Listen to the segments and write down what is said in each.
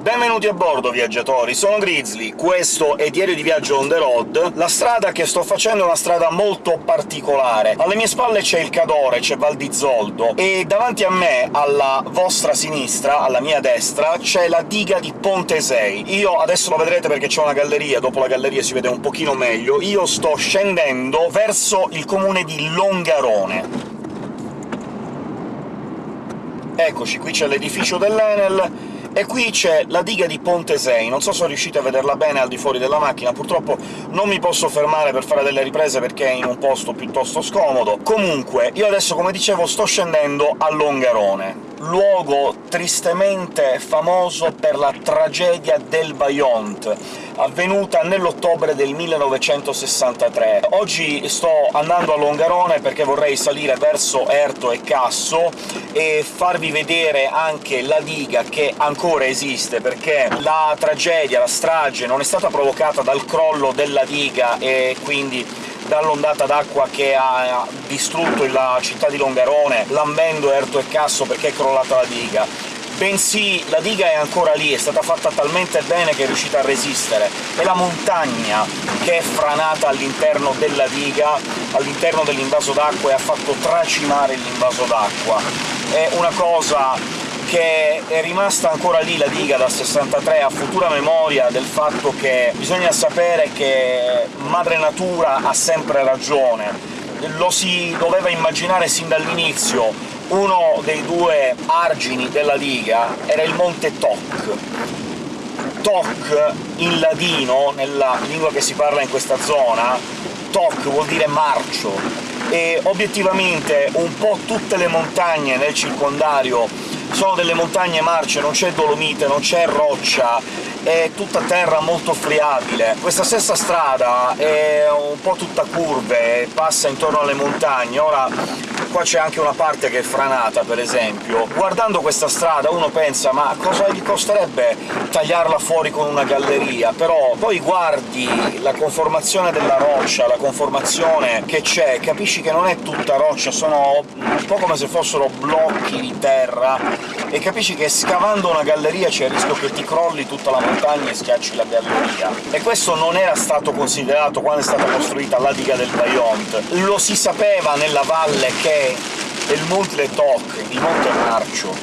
Benvenuti a bordo, viaggiatori! Sono Grizzly, questo è Diario di Viaggio on the road. La strada che sto facendo è una strada molto particolare. Alle mie spalle c'è il Cadore, c'è Val di Zoldo, e davanti a me, alla vostra sinistra, alla mia destra, c'è la diga di Ponte 6. Io adesso lo vedrete perché c'è una galleria, dopo la galleria si vede un pochino meglio. Io sto scendendo verso il comune di Longarone. Eccoci, qui c'è l'edificio dell'Enel, e qui c'è la diga di Ponte 6, non so se riuscite a vederla bene al di fuori della macchina, purtroppo non mi posso fermare per fare delle riprese perché è in un posto piuttosto scomodo. Comunque, io adesso, come dicevo, sto scendendo a Longarone, luogo tristemente famoso per la tragedia del Vajont, avvenuta nell'ottobre del 1963. Oggi sto andando a Longarone perché vorrei salire verso Erto e Casso e farvi vedere anche la diga che ancora esiste, perché la tragedia, la strage, non è stata provocata dal crollo della diga e quindi dall'ondata d'acqua che ha distrutto la città di Longarone, lambendo Erto e Casso perché è crollata la diga, bensì la diga è ancora lì, è stata fatta talmente bene che è riuscita a resistere. È la montagna che è franata all'interno della diga, all'interno dell'invaso d'acqua, e ha fatto tracimare l'invaso d'acqua. È una cosa che è rimasta ancora lì la diga dal 63 a futura memoria del fatto che bisogna sapere che madre natura ha sempre ragione. Lo si doveva immaginare sin dall'inizio, uno dei due argini della diga era il monte Toc. Toc, in ladino, nella lingua che si parla in questa zona, Toc vuol dire marcio, e obiettivamente un po' tutte le montagne nel circondario sono delle montagne marce, non c'è dolomite, non c'è roccia, è tutta terra molto friabile. Questa stessa strada è un po' tutta curve, passa intorno alle montagne. Ora qua c'è anche una parte che è franata, per esempio. Guardando questa strada uno pensa «ma cosa gli costerebbe tagliarla fuori con una galleria?» però poi guardi la conformazione della roccia, la conformazione che c'è, capisci che non è tutta roccia, sono un po' come se fossero blocchi di terra, e capisci che scavando una galleria c'è il rischio che ti crolli tutta la montagna e schiacci la galleria. E questo non era stato considerato quando è stata costruita la diga del Vajont. Lo si sapeva nella valle che il Monte Toc, il Monte Marcio,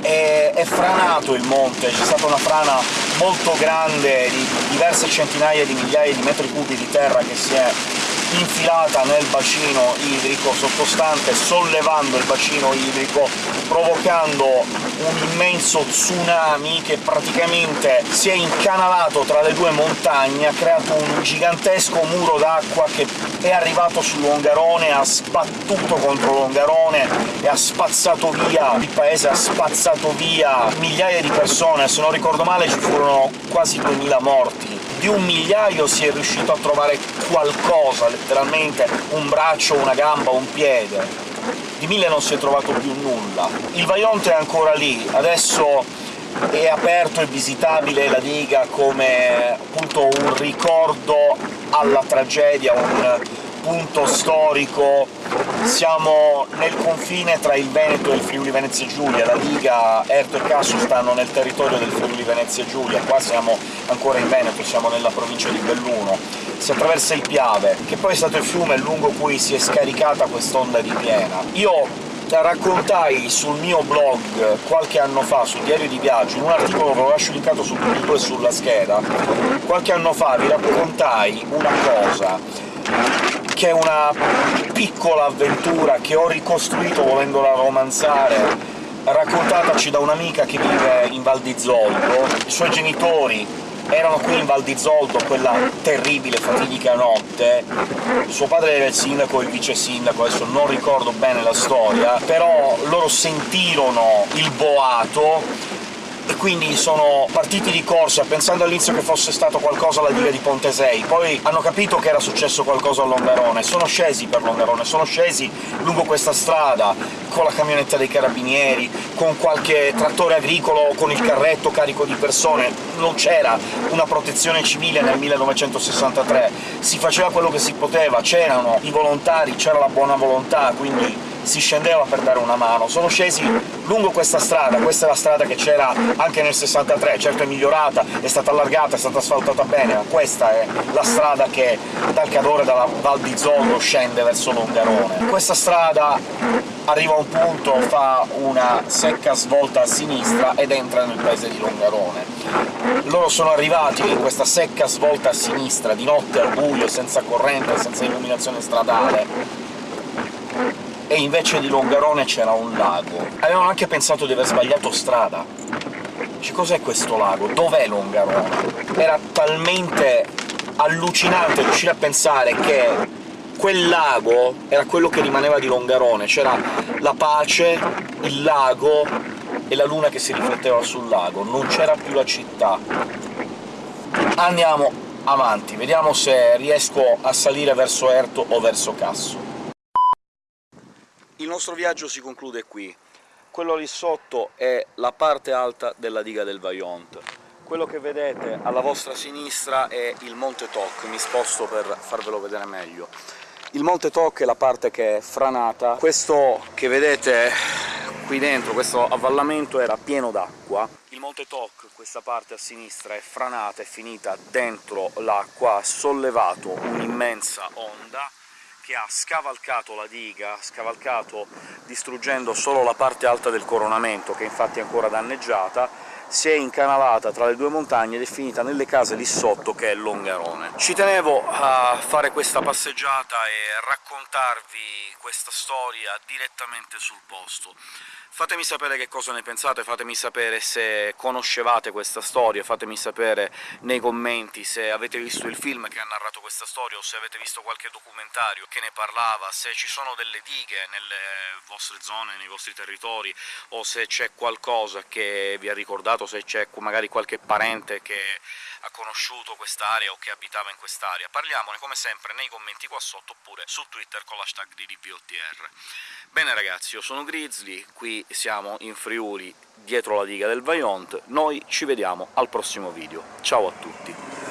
è, è franato il monte, c'è stata una frana molto grande di diverse centinaia di migliaia di metri cubi di terra che si è infilata nel bacino idrico sottostante, sollevando il bacino idrico, provocando un immenso tsunami che praticamente si è incanalato tra le due montagne, ha creato un gigantesco muro d'acqua che è arrivato su Longarone, ha sbattuto contro Longarone e ha spazzato via il paese, ha spazzato via migliaia di persone, se non ricordo male ci furono quasi 2000 morti di un migliaio si è riuscito a trovare qualcosa, letteralmente un braccio, una gamba, un piede. Di mille non si è trovato più nulla. Il Vaionte è ancora lì, adesso è aperto e visitabile la diga come appunto un ricordo alla tragedia, un punto storico. Siamo nel confine tra il Veneto e il Friuli Venezia Giulia, la Liga Erto e Casso stanno nel territorio del Friuli Venezia Giulia, qua siamo ancora in Veneto, siamo nella provincia di Belluno. Si attraversa il Piave, che poi è stato il fiume lungo cui si è scaricata quest'onda di piena. Io raccontai sul mio blog qualche anno fa, sul diario di viaggio, in un articolo che lo lascio linkato sul punto e sulla scheda, qualche anno fa vi raccontai una cosa che è una piccola avventura che ho ricostruito volendola romanzare, raccontataci da un'amica che vive in Val di Zoldo. I suoi genitori erano qui in Val di Zoldo quella terribile, fatidica notte. Suo padre era il sindaco e il vice sindaco, adesso non ricordo bene la storia, però loro sentirono il boato e quindi sono partiti di corsa, pensando all'inizio che fosse stato qualcosa alla diga di Ponte 6, poi hanno capito che era successo qualcosa a Longarone, sono scesi per Longarone, sono scesi lungo questa strada, con la camionetta dei carabinieri, con qualche trattore agricolo, con il carretto carico di persone, non c'era una protezione civile nel 1963, si faceva quello che si poteva, c'erano i volontari, c'era la buona volontà, quindi si scendeva per dare una mano. Sono scesi lungo questa strada, questa è la strada che c'era anche nel 63, certo è migliorata, è stata allargata, è stata asfaltata bene, ma questa è la strada che dal Cadore, dalla Val di Zollo, scende verso Longarone. Questa strada arriva a un punto, fa una secca svolta a sinistra ed entra nel paese di Longarone. Loro sono arrivati in questa secca svolta a sinistra, di notte al buio, senza corrente, senza illuminazione stradale, e invece di Longarone c'era un lago. Avevano anche pensato di aver sbagliato strada. Dice, cos'è questo lago? Dov'è Longarone? Era talmente allucinante riuscire a pensare che quel lago era quello che rimaneva di Longarone, c'era la pace, il lago e la luna che si rifletteva sul lago, non c'era più la città. Andiamo avanti, vediamo se riesco a salire verso Erto o verso Casso. Il nostro viaggio si conclude qui. Quello lì sotto è la parte alta della diga del Vaillant. Quello che vedete alla vostra sinistra è il Monte Toc, mi sposto per farvelo vedere meglio. Il Monte Toc è la parte che è franata. Questo che vedete qui dentro, questo avvallamento, era pieno d'acqua. Il Monte Toc, questa parte a sinistra, è franata, è finita dentro l'acqua, ha sollevato un'immensa onda che ha scavalcato la diga, scavalcato distruggendo solo la parte alta del coronamento, che infatti è ancora danneggiata, si è incanalata tra le due montagne ed è finita nelle case lì sotto, che è Longarone. Ci tenevo a fare questa passeggiata e raccontarvi questa storia direttamente sul posto. Fatemi sapere che cosa ne pensate, fatemi sapere se conoscevate questa storia, fatemi sapere nei commenti se avete visto il film che ha narrato questa storia o se avete visto qualche documentario che ne parlava, se ci sono delle dighe nelle vostre zone, nei vostri territori, o se c'è qualcosa che vi ha ricordato, se c'è magari qualche parente che ha conosciuto quest'area o che abitava in quest'area. Parliamone come sempre nei commenti qua sotto, oppure su Twitter con l'hashtag di DVOTR. Bene ragazzi, io sono Grizzly, qui siamo in Friuli, dietro la diga del Vaillant, noi ci vediamo al prossimo video. Ciao a tutti!